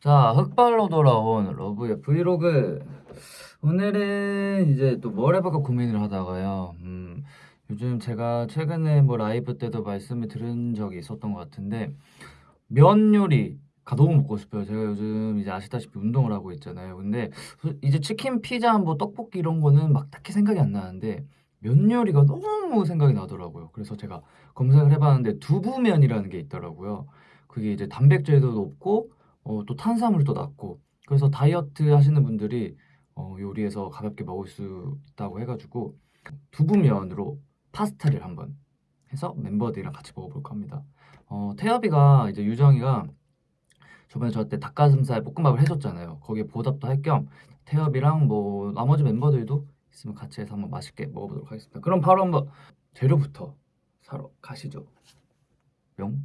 자, 흑발로 돌아온 러브의 브이로그. 오늘은 이제 또 뭘 해볼까 고민을 하다가요. 음, 요즘 제가 최근에 뭐 라이브 때도 말씀을 들은 적이 있었던 것 같은데, 면 요리가 너무 먹고 싶어요. 제가 요즘 이제 아시다시피 운동을 하고 있잖아요. 근데 이제 치킨, 피자, 뭐 떡볶이 이런 거는 막 딱히 생각이 안 나는데, 면 요리가 너무 생각이 나더라고요. 그래서 제가 검색을 해봤는데 두부면이라는 게 있더라고요. 그게 이제 단백질도 높고 어, 또 탄수화물도 낮고 그래서 다이어트 하시는 분들이 어, 요리해서 가볍게 먹을 수 있다고 해가지고 두부면으로 파스타를 한번 해서 멤버들이랑 같이 먹어볼까 합니다. 어, 태엽이가 이제 유정이가 저번에 저한테 닭가슴살 볶음밥을 해줬잖아요. 거기에 보답도 할 겸 태엽이랑 뭐 나머지 멤버들도 있으면 같이 해서 한번 맛있게 먹어보도록 하겠습니다. 그럼 바로 한번 재료부터 사러 가시죠. 뿅.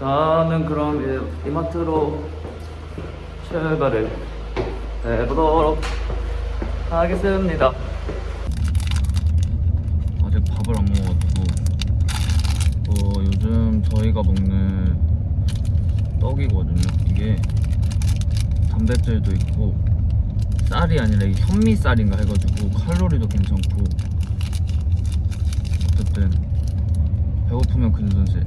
저는 그럼 이마트로 출발을 해보도록 하겠습니다. 아직 밥을 안 먹어가지고 어, 요즘 저희가 먹는 떡이거든요. 이게 단백질도 있고 쌀이 아니라 이 현미쌀인가 해가지고 칼로리도 괜찮고 어쨌든 배고프면 근손실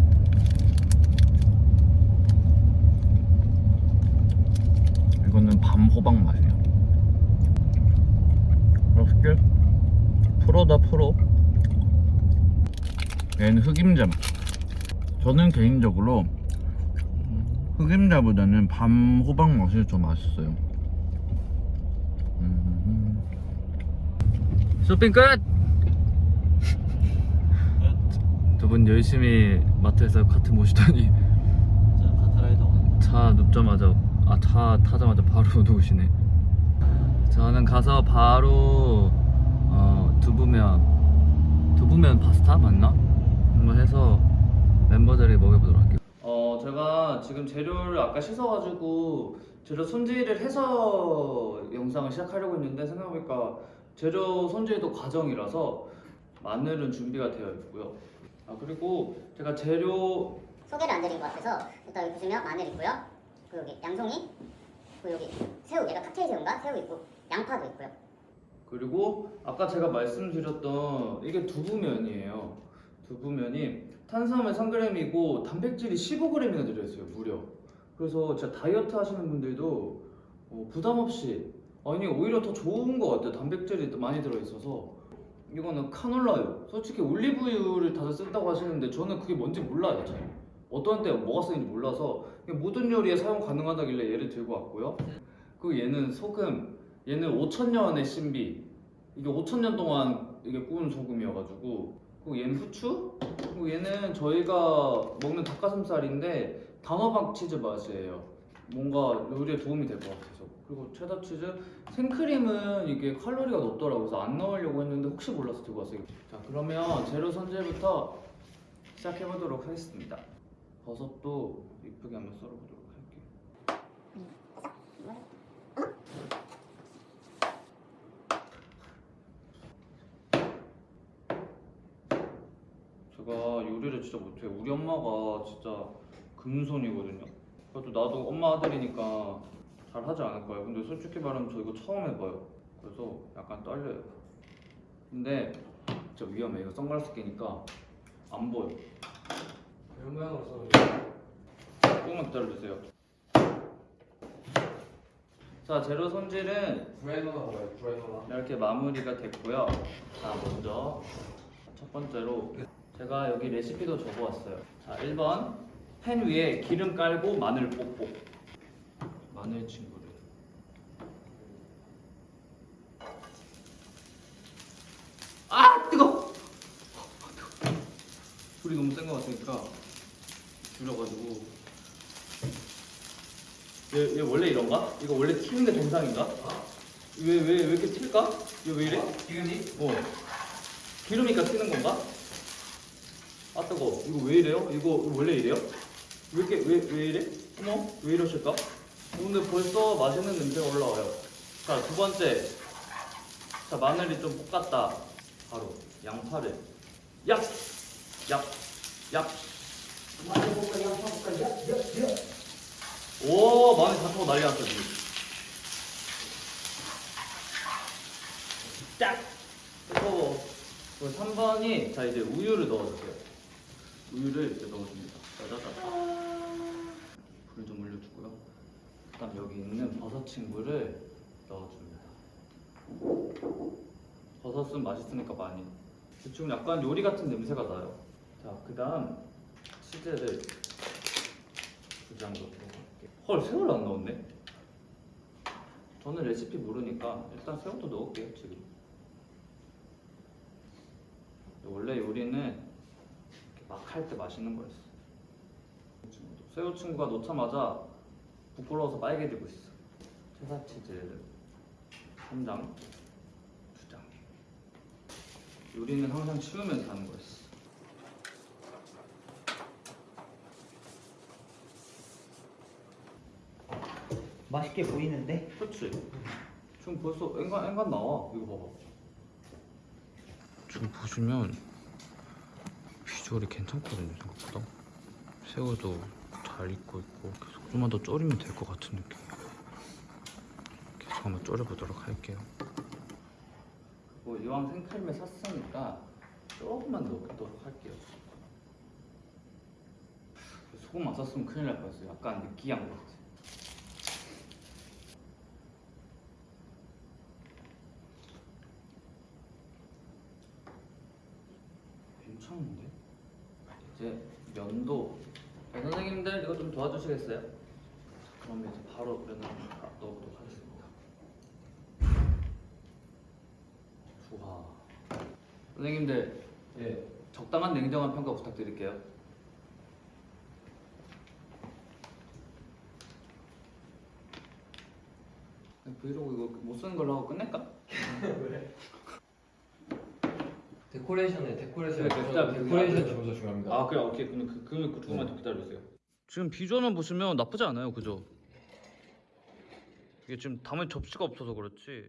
이거는 밤 호박 맛이에요. 맛있게? 프로다 프로. 얘는 흑임자 맛. 저는 개인적으로 흑임자보다는 밤 호박 맛이 좀 맛있어요. 음. 쇼핑 끝! 두 분 열심히 마트에서 카트 모시더니 차 눕자마자 아 차 타자마자 바로 누우시네. 저는 가서 바로 어, 두부면 두부면 파스타 맞나? 한번 해서 멤버들이 먹여보도록 할게요. 어 제가 지금 재료를 아까 씻어가지고 재료 손질을 해서 영상을 시작하려고 했는데 생각해보니까 재료 손질도 과정이라서 마늘은 준비가 되어 있고요. 아 그리고 제가 재료 소개를 안 드린 것 같아서 일단 여기 보시면 마늘 있고요. 그리고 여기 양송이, 그리고 여기 새우, 얘가 칵테일 새우인가? 새우 있고 양파도 있고요. 그리고 아까 제가 말씀드렸던 이게 두부면이에요. 두부면이 탄수화물 3g이고 단백질이 15g이나 들어있어요. 무려. 그래서 진짜 다이어트 하시는 분들도 어, 부담 없이 아니 오히려 더 좋은 것 같아요. 단백질이 또 많이 들어있어서 이거는 카놀라유. 솔직히 올리브유를 다들 쓴다고 하시는데 저는 그게 뭔지 몰라요. 잘. 어떤 때 뭐가 쓰는지 몰라서 모든 요리에 사용 가능하다길래 얘를 들고 왔고요. 그리고 얘는 소금. 얘는 5천년의 신비. 이게 5천년 동안 이게 구운 소금이어가지고 그리고 얘는 후추. 그리고 얘는 저희가 먹는 닭가슴살인데 단호박 치즈 맛이에요. 뭔가 요리에 도움이 될 것 같아서. 그리고 체다 치즈. 생크림은 이게 칼로리가 높더라고요. 그래서 안 넣으려고 했는데 혹시 몰라서 들고 왔어요. 자 그러면 재료 손질부터 시작해 보도록 하겠습니다. 버섯도 이쁘게 한번 썰어보도록 할게요. 제가 요리를 진짜 못해요. 우리 엄마가 진짜 금손이거든요. 그래도 나도 엄마 아들이니까 잘 하지 않을 거예요. 근데 솔직히 말하면 저 이거 처음 해봐요. 그래서 약간 떨려요. 근데 진짜 위험해. 이거 선글라스 끼니까 안 보여. 별 모양으로 썰어줘 조금만 기다려주세요. 자, 재료 손질은 브라이너나 뭐야 브라이너나 이렇게 마무리가 됐고요. 자, 먼저 첫 번째로 제가 여기 레시피도 적어왔어요. 자, 1번 팬 위에 기름 깔고 마늘 뽁뽁. 마늘 친구를. 아, 뜨거! 불이 너무 센 것 같으니까 줄여가지고. 얘, 얘 원래 이런가? 이거 원래 튀는 게 정상인가? 왜, 왜, 왜 이렇게 튈까? 이거 왜 이래? 기근이? 어. 기름이니까 튀는 건가? 아 뜨거. 이거 왜 이래요? 이거 원래 이래요? 왜 이렇게 왜, 왜 이래? 어머 왜 이러실까? 어, 근데 벌써 맛있는 냄새가 올라와요. 자 두 번째. 자 마늘이 좀 볶았다. 바로 양파를 약, 약, 약. 오어 난리 났어 지금. 짝. 뜨거워. 그리고 3번이 자 이제 우유를 넣어주세요. 우유를 이렇게 넣어줍니다. 짜자자자. 불 좀 올려주고요. 그다음 여기 있는 버섯 친구를 넣어줍니다. 버섯은 맛있으니까 많이. 지금 약간 요리 같은 냄새가 나요. 자, 그다음 치즈를 두 장 넣고 할게요. 헐, 새우를 안 넣었네. 저는 레시피 모르니까 일단 새우도 넣을게요 지금. 원래 요리는 막 할 때 맛있는 거였어. 새우 친구가 넣자마자 부끄러워서 빨개지고 있어. 체사 치즈를 3장, 2장. 요리는 항상 치우면서 하는 거였어. 맛있게 보이는데? 그렇지. 지금 벌써 앵간 앵간 나와. 이거 봐봐. 지금 보시면 비주얼이 괜찮거든요 생각보다. 새우도 잘 익고 있고 계속 좀만 더 졸이면 될 것 같은 느낌. 계속 한번 졸여보도록 할게요. 뭐 이왕 생크림을 샀으니까 조금만 넣도록 할게요. 소금 안 썼으면 큰일 날 뻔했어요. 약간 느끼한 것 같아. 괜찮은데? 이제 면도 네, 선생님들 이거 좀 도와주시겠어요? 자, 그러면 이제 바로 면을 다 넣어보도록 하겠습니다. 좋아. 선생님들 예, 적당한 냉정한 평가 부탁드릴게요. 브이로그 이거 못 쓰는 걸로 하고 끝낼까? 데코레이션에 데코레이션 네, 기다려, 데코레이션. 주문서 중요합니다. 아 그래 오케이 그럼 그, 그, 그 조금만 더 기다려주세요 지금 비주얼만 보시면 나쁘지 않아요 그죠? 이게 지금 담을 접시가 없어서 그렇지